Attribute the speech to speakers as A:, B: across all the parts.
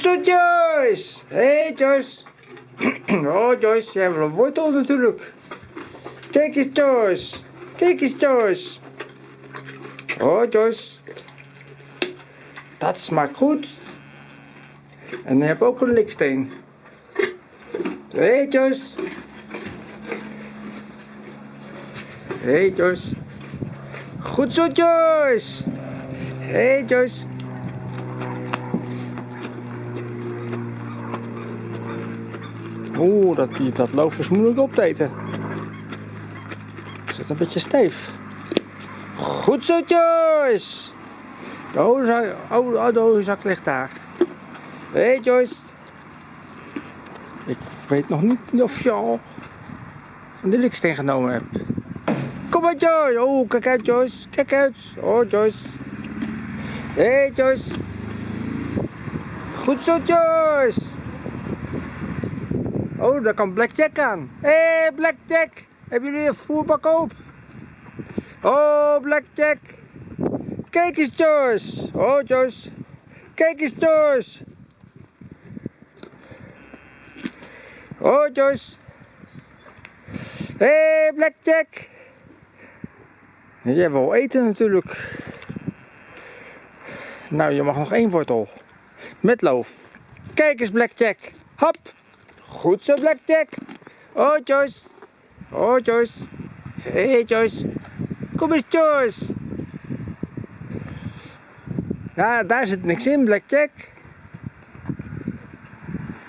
A: Goed zo, Joyce. Hé, hey, Joyce. Oh, Joyce, jij hebt een wortel natuurlijk. Kijk eens, Joyce. Kijk eens, Joyce. Oh, Joyce. Dat smaakt goed. En dan heb je ook een liksteen. Hé, hey, Joyce. Hé, hey, Joyce. Goed zo, Joyce. Hé, hey, Joyce. Oeh, dat, dat loof is moeilijk op te eten. Zit een beetje stijf. Goed zo, Joyce. De hozak, oh, de hozak ligt daar. Hé, hey, Joyce. Ik weet nog niet of je al van de liksteen genomen hebt. Kom maar, Joyce. Oh, kijk uit, Joyce. Kijk uit. Oh, Joyce. Hé, hey, Joyce. Goed zo, Joyce. Oh, daar kan Blackjack aan. Hé, hey, Blackjack. Hebben jullie een voerbak op? Oh, Blackjack. Kijk eens, Joyce. Oh, Joyce. Kijk eens, Joyce. Oh, Joyce. Hé, hey, Blackjack. Jij wil eten natuurlijk. Nou, je mag nog één wortel. Met loof. Kijk eens, Blackjack. Hop. Goed zo, Blackjack. Oh, Joyce. Oh, Joyce. Hey, Joyce. Kom eens, Joyce. Ja, daar zit niks in, Blackjack.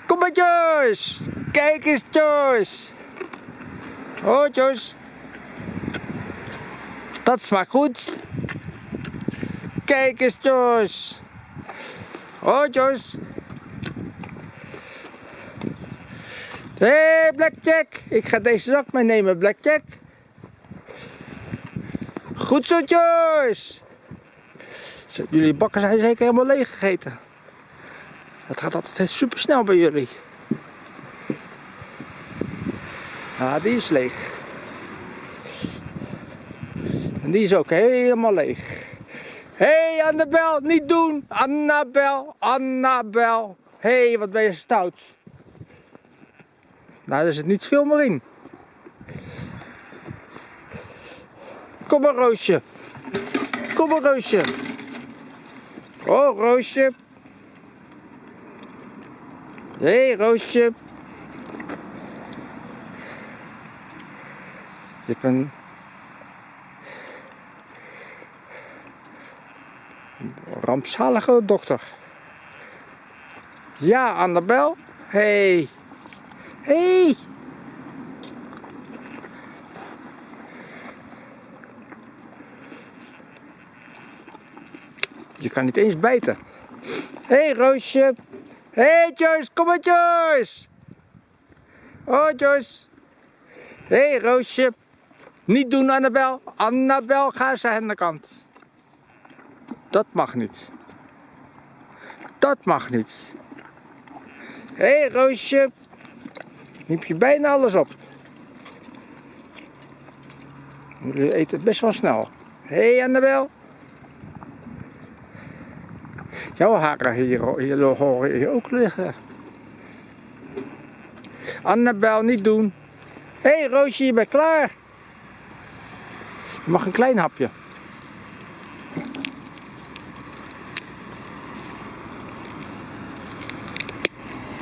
A: Kom maar, Joyce. Kijk eens, Joyce. Oh, Joyce. Dat smaakt goed. Kijk eens, Joyce. Oh, Joyce. Hé, hey, Blackjack. Ik ga deze zak meenemen, Blackjack. Goed zo, Joyce. Jullie bakken zijn zeker helemaal leeg gegeten. Het gaat altijd super snel bij jullie. Ah, die is leeg. En die is ook helemaal leeg. Hé, hey, Annabel, niet doen! Annabel, Annabel. Hé, hey, wat ben je stout. Nou, er zit niet veel meer in. Kom maar, Roosje. Kom maar, Roosje. Oh, Roosje. Hé, hey, Roosje. Je hebt een... rampzalige dochter. Ja, Annabel. Hey. Hey. Je kan niet eens bijten. Hé, hey, Roosje. Hé, hey, Joyce. Kom maar, Joyce. Oh, Joyce. Hé, hey, Roosje. Niet doen, Annabel. Annabel, ga eens aan de kant. Dat mag niet. Dat mag niet. Hé, hey, Roosje. Neem je bijna alles op. Jullie eten het best wel snel. Hé, hey, Annabel. Jouw haren hier, hier horen hier ook liggen. Annabel, niet doen. Hé, hey, Roosje, je bent klaar. Je mag een klein hapje.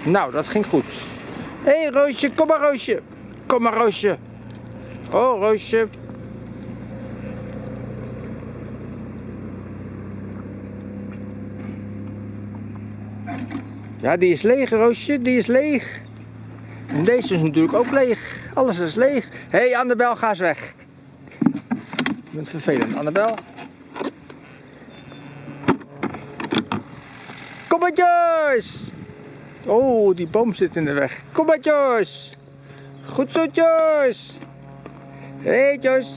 A: Nou, dat ging goed. Hé, hey, Roosje, kom maar, Roosje. Kom maar, Roosje. Oh, Roosje. Ja, die is leeg, Roosje. Die is leeg. En deze is natuurlijk ook leeg. Alles is leeg. Hé, hey, Annabel, ga eens weg. Je bent vervelend, Annabel. Kom maar, Joyce. Oh, die boom zit in de weg. Kom maar, Joyce. Goed zo, Joyce. Hé, hey, Joyce.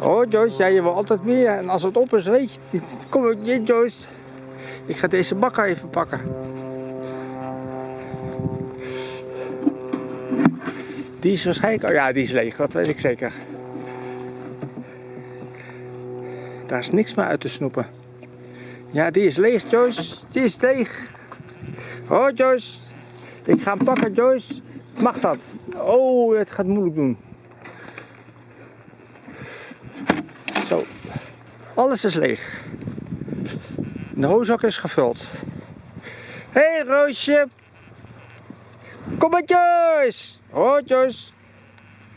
A: Oh, ja, je wil altijd meer. En als het op is, weet je het niet. Kom maar, Joyce. Ik ga deze bakker even pakken. Die is waarschijnlijk... Oh ja, die is leeg. Dat weet ik zeker. Daar is niks meer uit te snoepen. Ja, die is leeg, Joyce. Die is leeg. Oh, Joyce. Ik ga hem pakken, Joyce. Mag dat? Oh, het gaat moeilijk doen. Zo. Alles is leeg. De hooszak is gevuld. Hé, hey, Roosje. Kom maar, Joyce. Oh, Joyce.